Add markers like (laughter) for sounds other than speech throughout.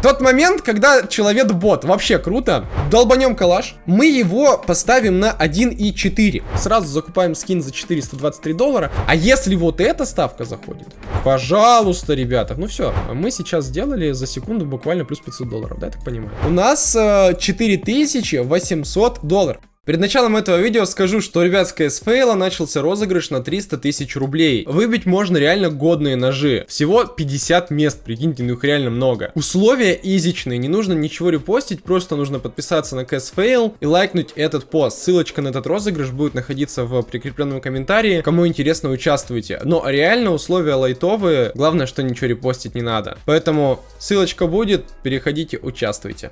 Тот момент, когда человек-бот. Вообще круто. Долбанем калаш. Мы его поставим на 1.4. Сразу закупаем скин за 423 доллара. А если вот эта ставка заходит? Пожалуйста, ребята. Ну все, мы сейчас сделали за секунду буквально плюс 500 долларов, да, я так понимаю? У нас э, 4800 долларов. Перед началом этого видео скажу, что, ребят, с CS Fail начался розыгрыш на 300 тысяч рублей. Выбить можно реально годные ножи. Всего 50 мест, прикиньте, ну их реально много. Условия изичные, не нужно ничего репостить, просто нужно подписаться на CS Fail и лайкнуть этот пост. Ссылочка на этот розыгрыш будет находиться в прикрепленном комментарии. Кому интересно, участвуйте. Но реально условия лайтовые, главное, что ничего репостить не надо. Поэтому ссылочка будет, переходите, участвуйте.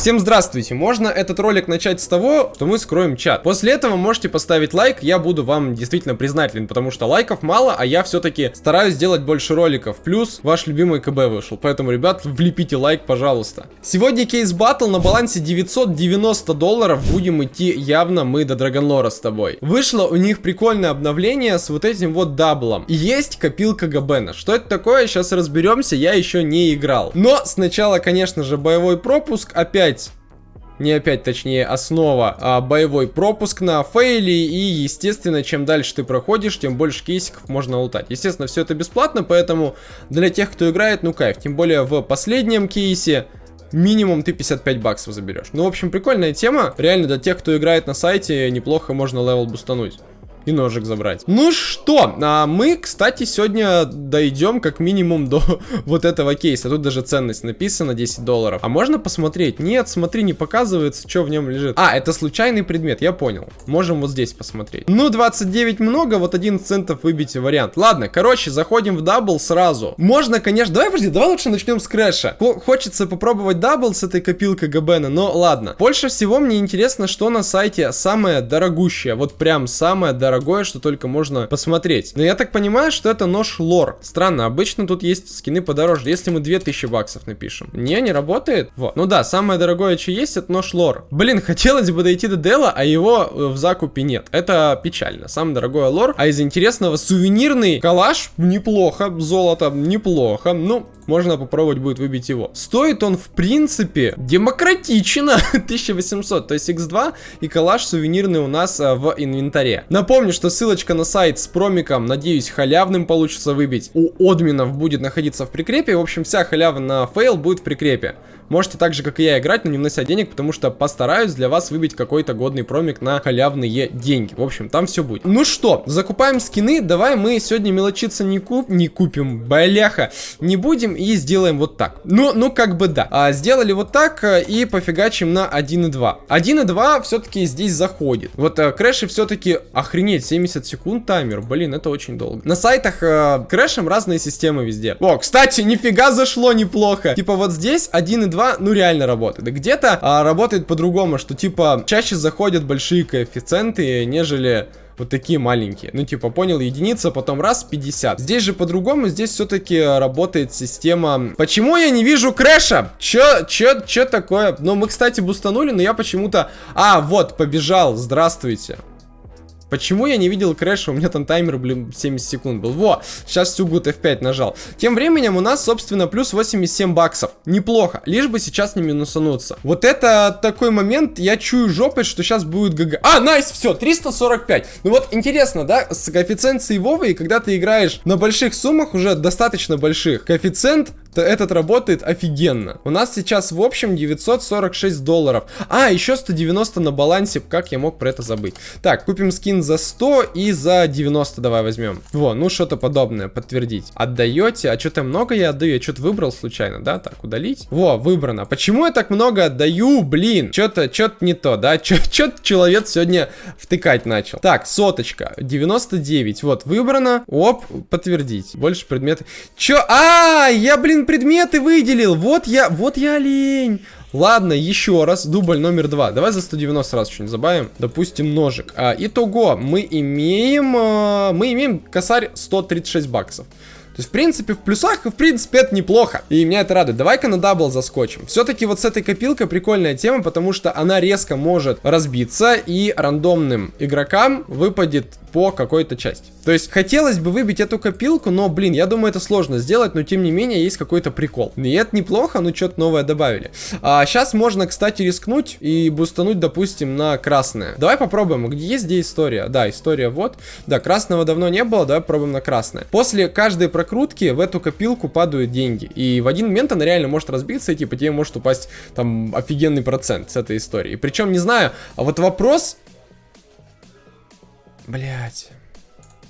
Всем здравствуйте! Можно этот ролик начать с того, что мы скроем чат. После этого можете поставить лайк, я буду вам действительно признателен, потому что лайков мало, а я все-таки стараюсь сделать больше роликов. Плюс ваш любимый КБ вышел, поэтому, ребят, влепите лайк, пожалуйста. Сегодня кейс батл на балансе 990 долларов, будем идти явно мы до Драгонлора с тобой. Вышло у них прикольное обновление с вот этим вот даблом. И есть копилка Габена. Что это такое, сейчас разберемся, я еще не играл. Но сначала, конечно же, боевой пропуск, опять опять не опять, точнее, основа, а боевой пропуск на фейле, и, естественно, чем дальше ты проходишь, тем больше кейсиков можно лутать. Естественно, все это бесплатно, поэтому для тех, кто играет, ну кайф. Тем более в последнем кейсе минимум ты 55 баксов заберешь. Ну, в общем, прикольная тема. Реально, для тех, кто играет на сайте, неплохо можно level бустануть и ножик забрать. Ну что, а мы, кстати, сегодня дойдем как минимум до (laughs) вот этого кейса. Тут даже ценность написана, 10 долларов. А можно посмотреть? Нет, смотри, не показывается, что в нем лежит. А, это случайный предмет, я понял. Можем вот здесь посмотреть. Ну, 29 много, вот 11 центов выбить вариант. Ладно, короче, заходим в double сразу. Можно, конечно, давай, подожди, давай лучше начнем с crash а. Хочется попробовать double с этой копилкой Габена, но ладно. Больше всего мне интересно, что на сайте самое дорогущее. Вот прям самое дорогущее дорогое, что только можно посмотреть. Но я так понимаю, что это нож Lore. Странно, обычно тут есть скины подороже. Если мы 2000 баксов напишем. Не, не работает? Вот. Ну да, самое дорогое, что есть, это нож Lore. Блин, хотелось бы дойти до Дела, а его э, в закупе нет. Это печально. Самое дорогое Lore. А из интересного сувенирный калаш неплохо. Золото неплохо. Ну, можно попробовать будет выбить его. Стоит он, в принципе, демократично. (laughs) 1800, то есть x2 и калаш сувенирный у нас а, в инвентаре. Напомню, что ссылочка на сайт с промиком, надеюсь, халявным получится выбить. У админов будет находиться в прикрепе. В общем, вся халява на фейл будет в прикрепе. Можете так же, как и я, играть, но не внося денег, потому что постараюсь для вас выбить какой-то годный промик на халявные деньги. В общем, там все будет. Ну что, закупаем скины. Давай мы сегодня мелочиться не, куп... не купим, бляха, не будем и сделаем вот так. Ну, ну как бы да. А, сделали вот так э, и пофигачим на 1.2. 1.2 все-таки здесь заходит. Вот а, крэши все-таки, охренеть, 70 секунд таймер. Блин, это очень долго. На сайтах а, крэшем разные системы везде. О, кстати, нифига зашло неплохо. Типа вот здесь 1.2 2, ну реально работает. Где-то а, работает по-другому, что типа чаще заходят большие коэффициенты, нежели вот такие маленькие. Ну, типа, понял, единица, потом раз, 50. Здесь же по-другому, здесь все-таки работает система... Почему я не вижу crash а? Чё, чё, чё такое? Ну, мы, кстати, бустанули, но я почему-то... А, вот, побежал, здравствуйте. Почему я не видел crash а? У меня там таймер, блин, 70 секунд был. Во, сейчас Сюгут F5 нажал. Тем временем у нас, собственно, плюс 87 баксов. Неплохо, лишь бы сейчас не минусануться. Вот это такой момент, я чую жопой, что сейчас будет GG. А, nice, все, 345. Ну вот, интересно, да, с коэффициенцией Вовы, когда ты играешь на больших суммах, уже достаточно больших, коэффициент то этот работает офигенно. У нас сейчас в общем 946 долларов. А, еще 190 на балансе. Как я мог про это забыть? Так, купим скин за 100 и за 90 давай возьмем. Во, ну что-то подобное, подтвердить. Отдаете? А что-то много я отдаю? Я что-то выбрал случайно, да? Так, удалить. Во, выбрано. Почему я так много отдаю? Блин, что-то что не то, да? Что-то человек сегодня втыкать начал. Так, соточка, 99. Вот, выбрано. Оп, подтвердить. Больше предметы. Чё? А, я, блин, блин, предметы выделил. Вот я, вот я олень. Ладно, еще раз, дубль номер два. Давай за 190 раз что-нибудь забаим. Допустим, ножик. А, итого, мы имеем, а, мы имеем косарь 136 баксов. То есть, в принципе, в плюсах, в принципе, это неплохо. И меня это радует. Давай-ка на double заскочим. Все-таки вот с этой копилкой прикольная тема, потому что она резко может разбиться, и рандомным игрокам выпадет по какой-то части. То есть, хотелось бы выбить эту копилку, но, блин, я думаю, это сложно сделать, но, тем не менее, есть какой-то прикол. И это неплохо, ну, что-то новое добавили. А сейчас можно, кстати, рискнуть и бустануть, допустим, на красное. Давай попробуем, где есть где история? Да, история вот. Да, красного давно не было, давай попробуем на красное. После каждой прокрутки в эту копилку падают деньги. И в один момент она реально может разбиться, и типа тебе может упасть там офигенный процент с этой истории. Причем, не знаю, а вот вопрос Блять.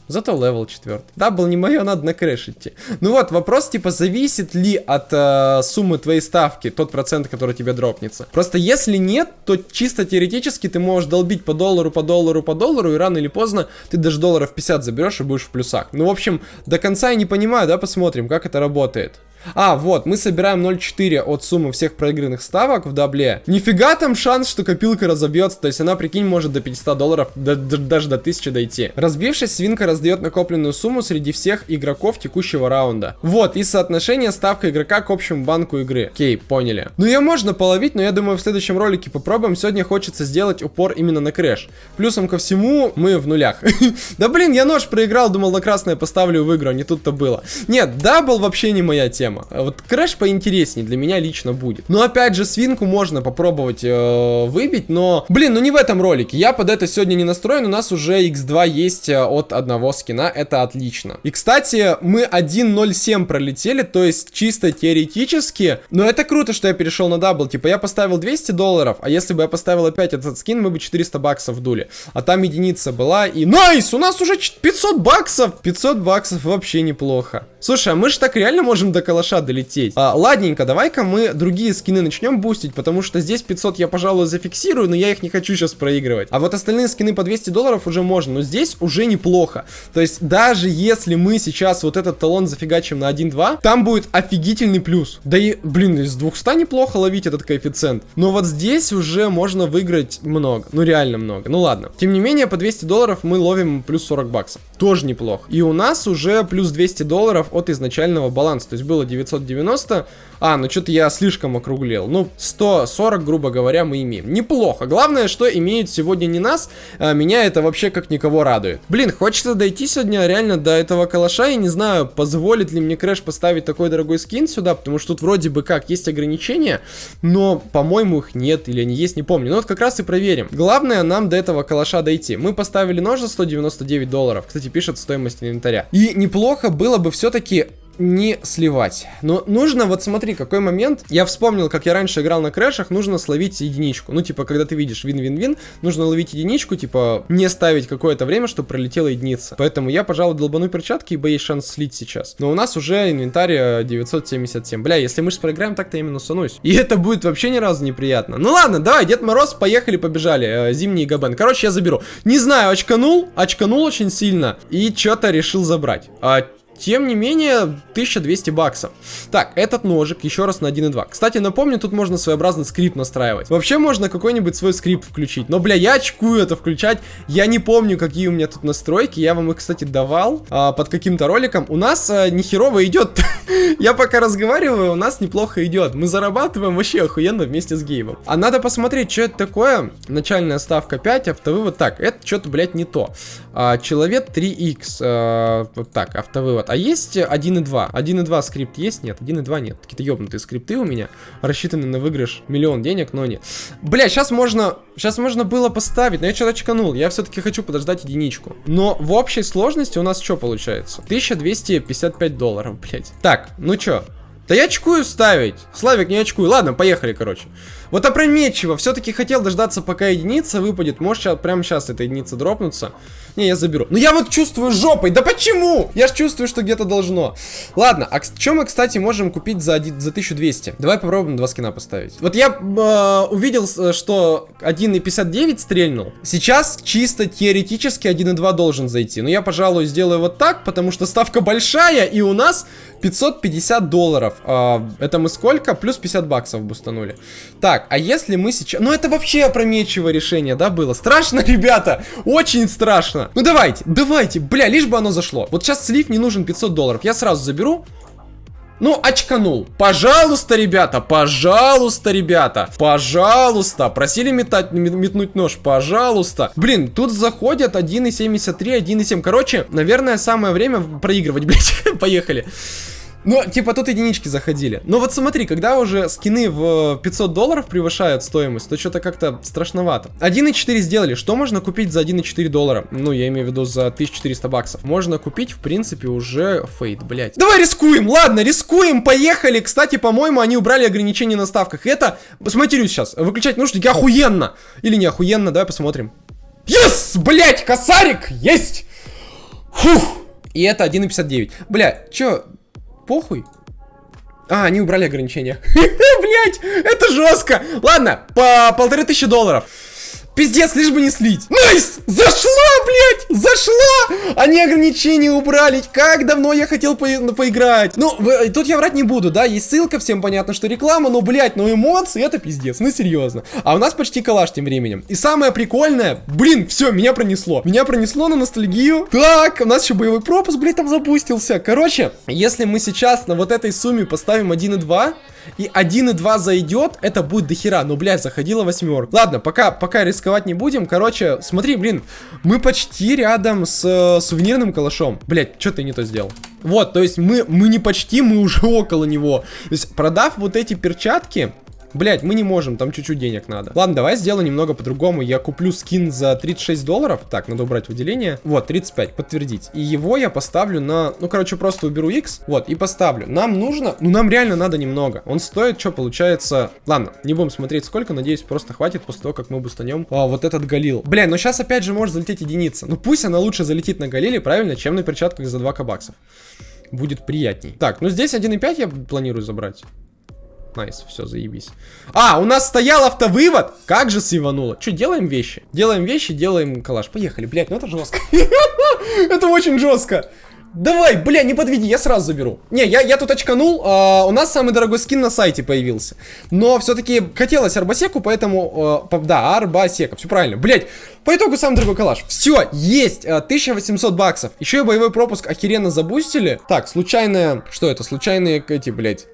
Зато level 4. Да, был не мое, надо на crash идти. Ну вот, вопрос, типа, зависит ли от э, суммы твоей ставки тот процент, который тебе дропнется. Просто если нет, то чисто теоретически ты можешь долбить по доллару, по доллару, по доллару, и рано или поздно ты даже долларов 50 заберешь и будешь в плюсах. Ну, в общем, до конца я не понимаю, да, посмотрим, как это работает. А, вот, мы собираем 0,4 от суммы всех проигранных ставок в дабле. Нифига там шанс, что копилка разобьется. То есть она, прикинь, может до 500 долларов, до, до, даже до 1000 дойти. Разбившись, свинка раздает накопленную сумму среди всех игроков текущего раунда. Вот, и соотношение ставка игрока к общему банку игры. Окей, поняли. Ну ее можно половить, но я думаю в следующем ролике попробуем. Сегодня хочется сделать упор именно на crash. Плюсом ко всему, мы в нулях. (laughs) Да блин, я нож проиграл, думал на красное поставлю в игру, а не тут-то было. Нет, double вообще не моя тема тема. Вот crash поинтереснее для меня лично будет. Но опять же, свинку можно попробовать э, выбить, но, блин, ну не в этом ролике. Я под это сегодня не настроен, у нас уже x2 есть э, от одного скина, это отлично. И, кстати, мы 1.07 пролетели, то есть чисто теоретически, но это круто, что я перешел на double. Типа я поставил 200 долларов, а если бы я поставил опять этот скин, мы бы 400 баксов дули. А там единица была и... Nice! У нас уже 500 баксов! 500 баксов вообще неплохо. Слушай, а мы же так реально можем до калаша долететь. А, ладненько, давай-ка мы другие скины начнем бустить, потому что здесь 500 я, пожалуй, зафиксирую, но я их не хочу сейчас проигрывать. А вот остальные скины по 200 долларов уже можно, но здесь уже неплохо. То есть даже если мы сейчас вот этот талон зафигачим на 1-2, там будет офигительный плюс. Да и, блин, из 200 неплохо ловить этот коэффициент. Но вот здесь уже можно выиграть много, ну реально много. Ну ладно. Тем не менее, по 200 долларов мы ловим плюс 40 баксов. Тоже неплохо. И у нас уже плюс 200 долларов от изначального баланса. То есть было 990. А, ну что-то я слишком округлил. Ну, 140, грубо говоря, мы имеем. Неплохо. Главное, что имеют сегодня не нас. А меня это вообще как никого радует. Блин, хочется дойти сегодня реально до этого калаша. Я не знаю, позволит ли мне Crash поставить такой дорогой скин сюда. Потому что тут вроде бы как есть ограничения. Но, по-моему, их нет. Или они есть, не помню. Ну вот как раз и проверим. Главное нам до этого калаша дойти. Мы поставили нож за 199 долларов. Кстати, пишет стоимость инвентаря. И неплохо было бы все-таки не сливать. Но нужно, вот смотри, какой момент. Я вспомнил, как я раньше играл на крэшах, нужно словить единичку. Ну, типа, когда ты видишь вин-вин-вин, нужно ловить единичку, типа, не ставить какое-то время, чтобы пролетела единица. Поэтому я, пожалуй, долбану перчатки, ибо есть шанс слить сейчас. Но у нас уже инвентарь 977. Бля, если мы же проиграем, так-то я минусанусь. И это будет вообще ни разу неприятно. Ну ладно, давай, Дед Мороз, поехали, побежали. Э, зимний Габен. Короче, я заберу. Не знаю, очканул, очканул очень сильно. И что-то решил забрать. А тем не менее, 1200 баксов. Так, этот ножик еще раз на 1.2. Кстати, напомню, тут можно своеобразный скрипт настраивать. Вообще можно какой-нибудь свой скрипт включить. Но, бля, я очкую это включать. Я не помню, какие у меня тут настройки. Я вам их, кстати, давал а, под каким-то роликом. У нас а, нехерово идет. (laughs) я пока разговариваю, у нас неплохо идет. Мы зарабатываем вообще охуенно вместе с геймом. А надо посмотреть, что это такое. Начальная ставка 5, автовывод. Так, это что-то, блядь, не то. А, человек 3х. А, вот так, автовывод. А есть 1.2? 1.2 скрипт есть? Нет, 1.2 нет. Какие-то ёбнутые скрипты у меня, рассчитаны на выигрыш миллион денег, но нет. Бля, сейчас можно, сейчас можно было поставить, но я что-то чеканул. Я все-таки хочу подождать единичку. Но в общей сложности у нас что получается? 1255 долларов, блядь. Так, ну чё? Да я очкую ставить. Славик, не очкую. Ладно, поехали, короче. Вот опрометчиво. Все-таки хотел дождаться, пока единица выпадет. Может, сейчас, прямо сейчас эта единица дропнуться. Не, я заберу. Но я вот чувствую жопой. Да почему? Я ж чувствую, что где-то должно. Ладно, а что мы, кстати, можем купить за, за 1200? Давай попробуем два скина поставить. Вот я э, увидел, э, что 1.59 стрельнул. Сейчас чисто теоретически 1.2 должен зайти. Но я, пожалуй, сделаю вот так, потому что ставка большая, и у нас 550 долларов. А, это мы сколько? Плюс 50 баксов бустанули. Так, а если мы сейчас... Ну, это вообще опрометчивое решение, да, было? Страшно, (laughs) ребята? Очень страшно. Ну, давайте, давайте. Бля, лишь бы оно зашло. Вот сейчас слив не нужен 500 долларов. Я сразу заберу. Ну, очканул. Пожалуйста, ребята, пожалуйста, ребята, пожалуйста. Просили метать, метнуть нож, пожалуйста. Блин, тут заходят 1.73, 1.7. Короче, наверное, самое время проигрывать, (laughs) блядь. Поехали. Ну, типа тут единички заходили. Но вот смотри, когда уже скины в 500 долларов превышают стоимость, то что-то как-то страшновато. 1.4 сделали. Что можно купить за 1.4 доллара? Ну, я имею в виду за 1400 баксов. Можно купить, в принципе, уже фейт, блять. Давай рискуем, ладно, рискуем, поехали. Кстати, по-моему, они убрали ограничения на ставках. Это, посмотрюсь сейчас, выключать наушники охуенно. Или не охуенно, давай посмотрим. Yes, блять, косарик, есть! Фух. И это 1.59. Бля, чё, похуй. А, они убрали ограничения. (laughs) Блять, это жестко. Ладно, по полторы тысячи долларов. Пиздец, лишь бы не слить. Nice! Зашла, блядь! Зашла! Они ограничения убрали. Как давно я хотел по ну, поиграть. Ну, вы, тут я врать не буду, да? Есть ссылка, всем понятно, что реклама, но, блядь, ну эмоции, это пиздец. Ну, серьезно. А у нас почти калаш тем временем. И самое прикольное, блин, все, меня пронесло. Меня пронесло на ностальгию. Так, у нас еще боевой пропуск, блядь, там запустился. Короче, если мы сейчас на вот этой сумме поставим 1.2, и 1.2 зайдет, это будет дохера. Ну, блядь, заходила восьмерка. Ладно, пока, пока рисковать не будем. Короче, смотри, блин, мы почти рядом с э, сувенирным калашом. Блядь, что ты не то сделал? Вот, то есть мы, мы не почти, мы уже около него. То есть, продав вот эти перчатки, Блять, мы не можем, там чуть-чуть денег надо. Ладно, давай сделаю немного по-другому. Я куплю скин за 36 долларов. Так, надо убрать выделение. Вот, 35, подтвердить. И его я поставлю на... Ну, короче, просто уберу X. Вот, и поставлю. Нам нужно... Ну, нам реально надо немного. Он стоит, что получается... Ладно, не будем смотреть сколько. Надеюсь, просто хватит после того, как мы бустанем а, вот этот Галил. Бля, но сейчас опять же может залететь единица. Ну, пусть она лучше залетит на Галиле, правильно, чем на перчатках за 2к баксов будет приятней. Так, ну здесь 1.5 я планирую забрать. Nice, все, заебись. А, у нас стоял автовывод. Как же сейвануло. Что, делаем вещи? Делаем вещи, делаем калаш. Поехали, блядь, ну это жестко. (laughs) Это очень жестко. Давай, бля, не подведи, я сразу заберу. Не, я, я тут очканул, а, у нас самый дорогой скин на сайте появился. Но все-таки хотелось арабеску, поэтому, а, да, арабеска, все правильно. Блять, по итогу самый дорогой калаш. Все, есть, а, 1800 баксов. Еще и боевой пропуск охеренно забустили. Так, случайная, что это, случайные эти, блять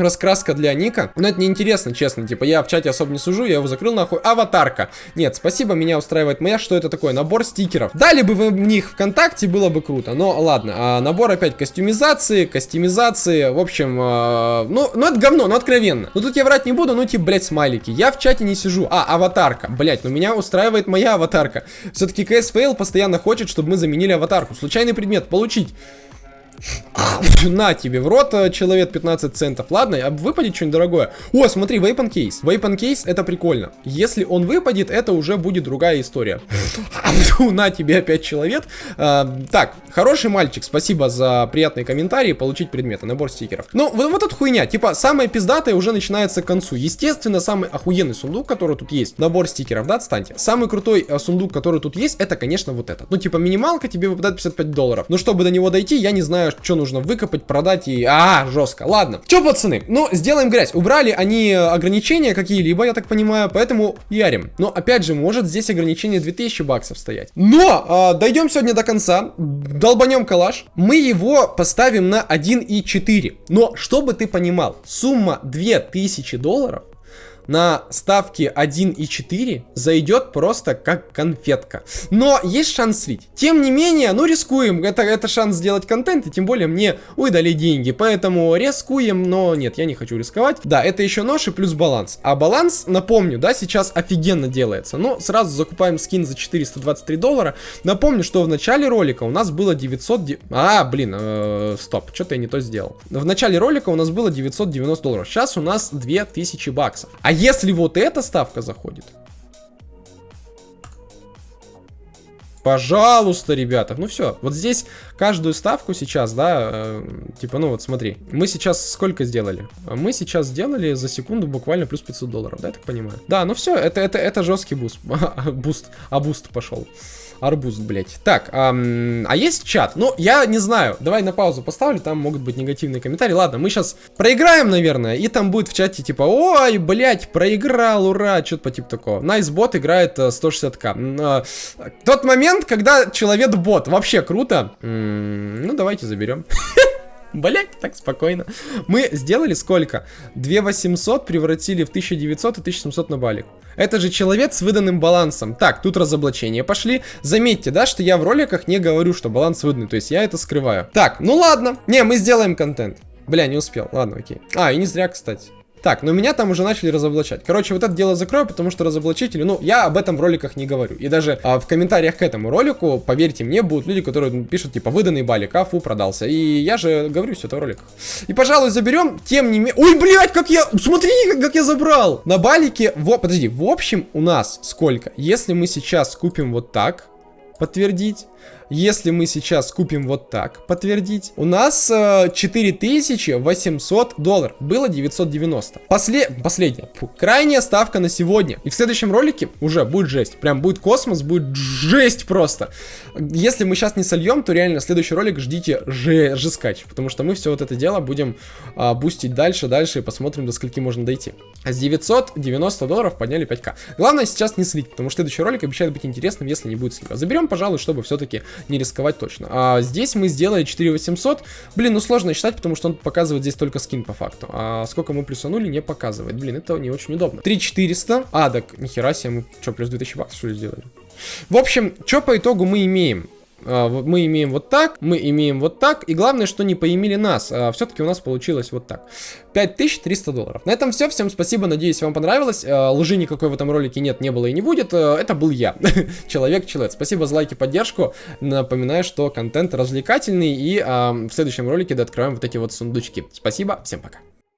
раскраска для ника. Но это неинтересно, честно. Типа, я в чате особо не сужу, я его закрыл нахуй. Аватарка. Нет, спасибо, меня устраивает моя. Что это такое? Набор стикеров. Дали бы вы в них ВКонтакте, было бы круто. Но ладно. А, набор опять кастюмизации, кастюмизации. В общем, а, ну, ну это говно, ну откровенно. Ну тут я врать не буду, ну типа, блять, смайлики. Я в чате не сижу. А, аватарка. Блять, ну меня устраивает моя аватарка. Все-таки КСФЛ постоянно хочет, чтобы мы заменили аватарку. Случайный предмет получить. На тебе в рот, э, человек 15 центов. Ладно, а выпадет что-нибудь дорогое. О, смотри, вейпан кейс. Вейпан кейс это прикольно. Если он выпадет, это уже будет другая история. (laughs) На тебе опять человек. А, так, хороший мальчик, спасибо за приятные комментарии. Получить предметы, набор стикеров. Ну, вот, вот эта хуйня. Типа, самое пиздатое уже начинается к концу. Естественно, самый охуенный сундук, который тут есть, набор стикеров, да, отстаньте. Самый крутой а, сундук, который тут есть, это, конечно, вот этот. Ну, типа, минималка тебе выпадает 55 долларов. Но чтобы до него дойти, я не знаю, знаю, что нужно выкопать, продать и... А, жестко. Ладно. Че, пацаны? Ну, сделаем грязь. Убрали они ограничения какие-либо, я так понимаю, поэтому ярим. Но, опять же, может здесь ограничение 2000 баксов стоять. Но, э, дойдем сегодня до конца, долбанем калаш. Мы его поставим на 1.4. Но, чтобы ты понимал, сумма 2000 долларов на ставке 1.4 зайдет просто как конфетка. Но есть шанс слить. Тем не менее, ну рискуем. Это, это шанс сделать контент, и тем более мне выдали деньги. Поэтому рискуем, но нет, я не хочу рисковать. Да, это еще нож и плюс баланс. А баланс, напомню, да, сейчас офигенно делается. Но сразу закупаем скин за 423 доллара. Напомню, что в начале ролика у нас было 900... А, блин, э, стоп, что-то я не то сделал. В начале ролика у нас было 990 долларов. Сейчас у нас 2000 баксов. А если вот эта ставка заходит, Пожалуйста, ребята. Ну все, вот здесь каждую ставку сейчас, да, э, типа, ну вот смотри, мы сейчас сколько сделали? Мы сейчас сделали за секунду буквально плюс 500 долларов, да, я так понимаю? Да, ну все, это, это, это жесткий буст, (laughs) буст, а буст пошел. Арбуз, блядь. Так, ам, а есть чат? Ну, я не знаю. Давай на паузу поставлю, там могут быть негативные комментарии. Ладно, мы сейчас проиграем, наверное, и там будет в чате типа, ой, блядь, проиграл, ура, что-то по типу такого. Найсбот играет 160к. Э, тот момент, когда человек-бот. Вообще круто. Ну, давайте заберем. (laughs) Блять, так спокойно. Мы сделали сколько? 2800 превратили в 1900 и 1700 на балик. Это же человек с выданным балансом. Так, тут разоблачения пошли. Заметьте, да, что я в роликах не говорю, что баланс выданный. То есть я это скрываю. Так, ну ладно. Не, мы сделаем контент. Бля, не успел. Ладно, окей. А, и не зря, кстати. Так, но меня там уже начали разоблачать. Короче, вот это дело закрою, потому что разоблачители, ну, я об этом в роликах не говорю. И даже а, в комментариях к этому ролику, поверьте мне, будут люди, которые пишут, типа, выданный балик, а фу, продался. И я же говорю все это в роликах. И, пожалуй, заберем, тем не менее... Ой, блядь, как я... Смотри, как, как я забрал! На балике... Во... Подожди, в общем, у нас сколько? Если мы сейчас купим вот так, подтвердить... Если мы сейчас купим вот так, подтвердить, у нас э, 4800 долларов. Было 990. После... Последняя. Фу. Крайняя ставка на сегодня. И в следующем ролике уже будет жесть. Прям будет космос, будет жесть просто. Если мы сейчас не сольем, то реально следующий ролик ждите же жескач. Потому что мы все вот это дело будем э, бустить дальше, дальше и посмотрим, до скольки можно дойти. А с 990 долларов подняли 5к. Главное сейчас не слить, потому что следующий ролик обещает быть интересным, если не будет слива. Заберем, пожалуй, чтобы все-таки не рисковать точно. А здесь мы сделали 4800. Блин, ну сложно считать, потому что он показывает здесь только скин по факту. А сколько мы плюсанули, не показывает. Блин, это не очень удобно. 3400. А, так, нихера себе, мы что, плюс 2000 баксов что ли сделали? В общем, что по итогу мы имеем? А, мы имеем вот так, мы имеем вот так, и главное, что не поимели нас. А, Все-таки у нас получилось вот так. 5300 долларов. На этом все, всем спасибо, надеюсь, вам понравилось. А, лжи никакой в этом ролике нет, не было и не будет. Это был я, (laughs) Человек-человек. Спасибо за лайки, поддержку. Напоминаю, что контент развлекательный, и в следующем ролике дооткроем вот эти вот сундучки. Спасибо, всем пока.